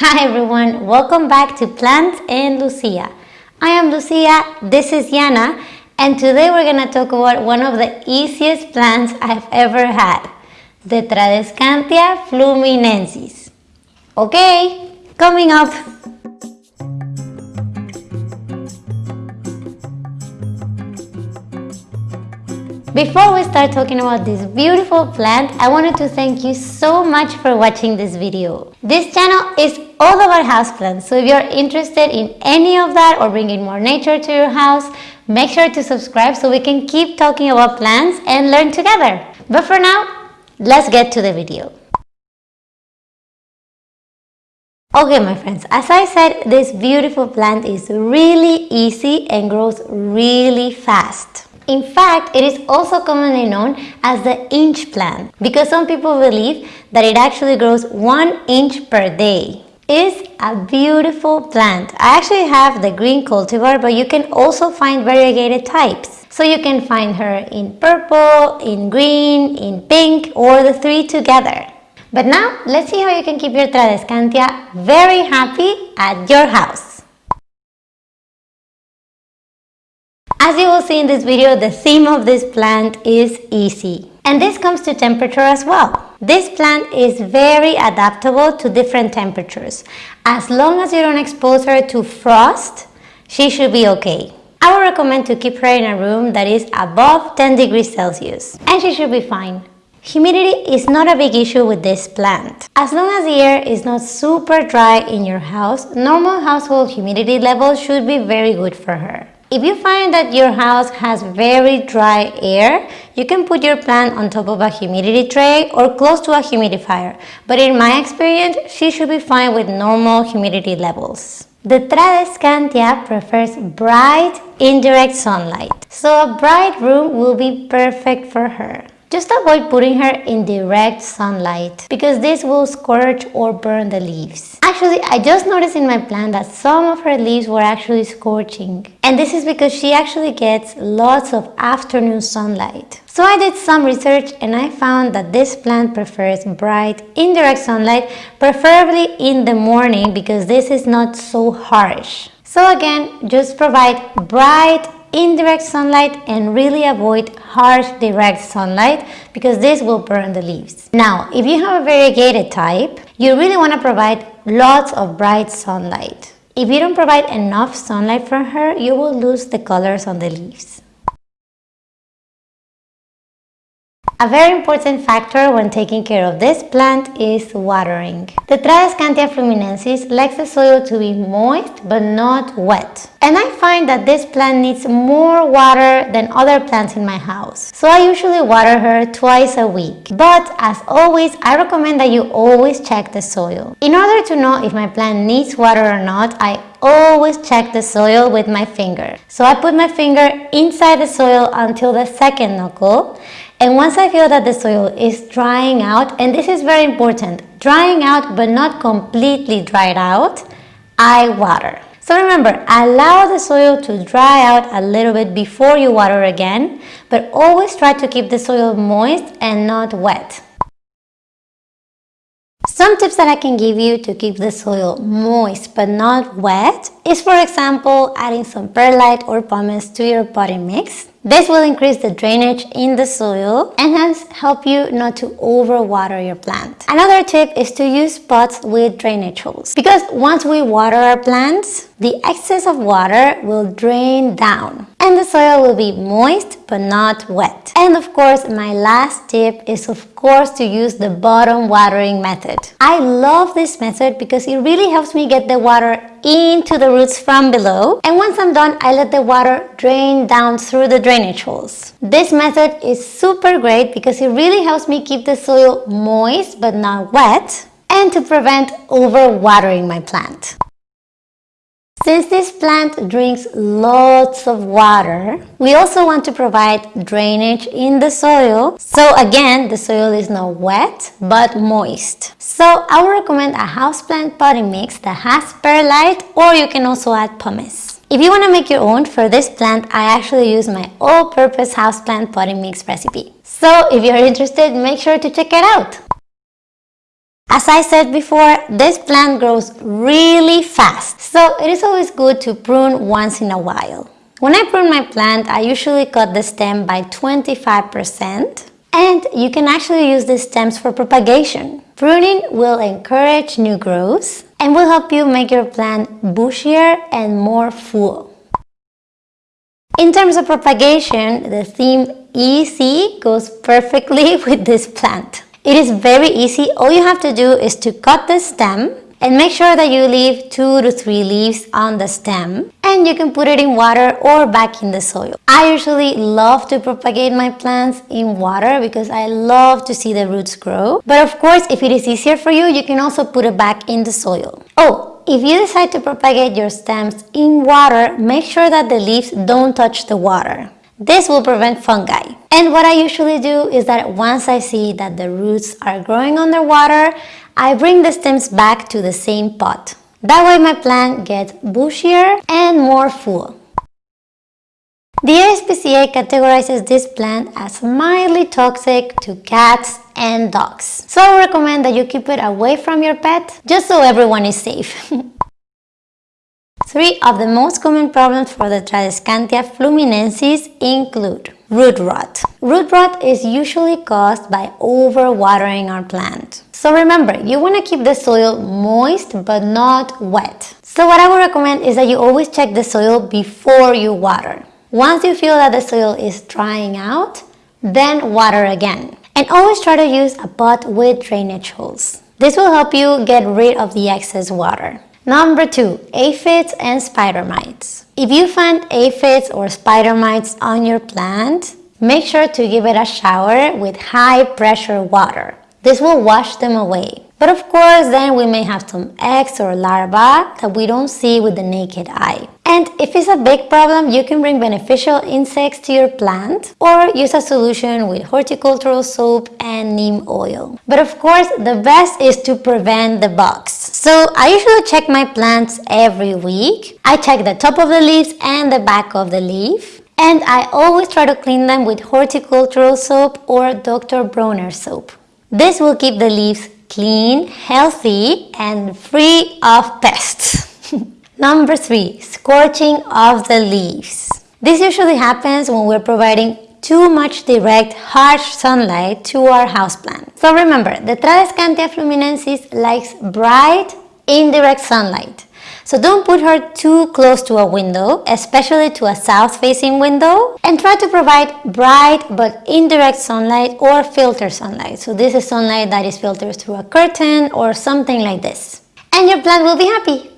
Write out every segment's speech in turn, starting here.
Hi everyone, welcome back to Plants and Lucia. I am Lucia, this is Yana, and today we're to talk about one of the easiest plants I've ever had, the Tradescantia fluminensis. Okay, coming up. Before we start talking about this beautiful plant, I wanted to thank you so much for watching this video. This channel is all about houseplants, so if you're interested in any of that or bringing more nature to your house, make sure to subscribe so we can keep talking about plants and learn together. But for now, let's get to the video. Okay my friends, as I said, this beautiful plant is really easy and grows really fast. In fact, it is also commonly known as the inch plant because some people believe that it actually grows one inch per day. Is a beautiful plant. I actually have the green cultivar, but you can also find variegated types. So you can find her in purple, in green, in pink, or the three together. But now, let's see how you can keep your Tradescantia very happy at your house. As you will see in this video, the theme of this plant is easy. And this comes to temperature as well. This plant is very adaptable to different temperatures. As long as you don't expose her to frost, she should be okay. I would recommend to keep her in a room that is above 10 degrees Celsius and she should be fine. Humidity is not a big issue with this plant. As long as the air is not super dry in your house, normal household humidity levels should be very good for her. If you find that your house has very dry air, you can put your plant on top of a humidity tray or close to a humidifier. But in my experience, she should be fine with normal humidity levels. The Tradescantia prefers bright, indirect sunlight, so a bright room will be perfect for her. Just avoid putting her in direct sunlight because this will scorch or burn the leaves. Actually, I just noticed in my plant that some of her leaves were actually scorching. And this is because she actually gets lots of afternoon sunlight. So I did some research and I found that this plant prefers bright, indirect sunlight, preferably in the morning because this is not so harsh. So again, just provide bright, indirect sunlight and really avoid harsh direct sunlight because this will burn the leaves. Now, if you have a variegated type, you really want to provide lots of bright sunlight. If you don't provide enough sunlight for her, you will lose the colors on the leaves. A very important factor when taking care of this plant is watering. The Tradescantia fluminensis likes the soil to be moist but not wet. And I find that this plant needs more water than other plants in my house. So I usually water her twice a week. But as always, I recommend that you always check the soil. In order to know if my plant needs water or not, I always check the soil with my finger. So I put my finger inside the soil until the second knuckle and once I feel that the soil is drying out, and this is very important, drying out but not completely dried out, I water. So remember, allow the soil to dry out a little bit before you water again, but always try to keep the soil moist and not wet. Some tips that I can give you to keep the soil moist but not wet is for example adding some perlite or pumice to your potting mix this will increase the drainage in the soil and hence help you not to overwater your plant. Another tip is to use pots with drainage holes because once we water our plants, the excess of water will drain down and the soil will be moist but not wet. And of course, my last tip is of course to use the bottom watering method. I love this method because it really helps me get the water into the roots from below and once I'm done I let the water drain down through the drainage holes. This method is super great because it really helps me keep the soil moist but not wet and to prevent overwatering my plant. Since this plant drinks lots of water, we also want to provide drainage in the soil. So again, the soil is not wet, but moist. So I would recommend a houseplant potting mix that has perlite or you can also add pumice. If you want to make your own for this plant, I actually use my all-purpose houseplant potting mix recipe. So if you're interested, make sure to check it out. As I said before, this plant grows really fast, so it is always good to prune once in a while. When I prune my plant, I usually cut the stem by 25% and you can actually use the stems for propagation. Pruning will encourage new growth and will help you make your plant bushier and more full. In terms of propagation, the theme easy goes perfectly with this plant. It is very easy. All you have to do is to cut the stem and make sure that you leave two to three leaves on the stem and you can put it in water or back in the soil. I usually love to propagate my plants in water because I love to see the roots grow. But of course, if it is easier for you, you can also put it back in the soil. Oh, if you decide to propagate your stems in water, make sure that the leaves don't touch the water. This will prevent fungi. And what I usually do is that once I see that the roots are growing underwater, I bring the stems back to the same pot. That way my plant gets bushier and more full. The ASPCA categorizes this plant as mildly toxic to cats and dogs. So I recommend that you keep it away from your pet just so everyone is safe. Three of the most common problems for the Tradescantia fluminensis include root rot. Root rot is usually caused by overwatering our plant. So remember, you want to keep the soil moist but not wet. So what I would recommend is that you always check the soil before you water. Once you feel that the soil is drying out, then water again. And always try to use a pot with drainage holes. This will help you get rid of the excess water. Number two, aphids and spider mites. If you find aphids or spider mites on your plant, make sure to give it a shower with high pressure water. This will wash them away. But of course, then we may have some eggs or larvae that we don't see with the naked eye. And if it's a big problem, you can bring beneficial insects to your plant or use a solution with horticultural soap and neem oil. But of course, the best is to prevent the bugs. So I usually check my plants every week. I check the top of the leaves and the back of the leaf. And I always try to clean them with horticultural soap or Dr. Bronner soap. This will keep the leaves clean, healthy, and free of pests. Number three, scorching of the leaves. This usually happens when we're providing too much direct, harsh sunlight to our houseplant. So remember, the Tradescantia fluminensis likes bright, indirect sunlight. So don't put her too close to a window, especially to a south-facing window, and try to provide bright but indirect sunlight or filter sunlight. So this is sunlight that is filtered through a curtain or something like this. And your plant will be happy.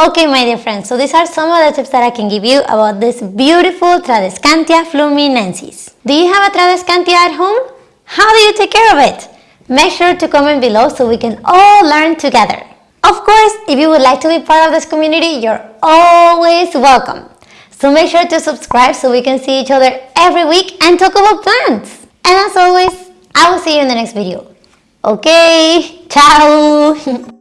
Okay, my dear friends, so these are some of the tips that I can give you about this beautiful Tradescantia fluminensis. Do you have a Tradescantia at home? How do you take care of it? Make sure to comment below so we can all learn together. Of course, if you would like to be part of this community, you're always welcome. So make sure to subscribe so we can see each other every week and talk about plants. And as always, I will see you in the next video. Okay, ciao!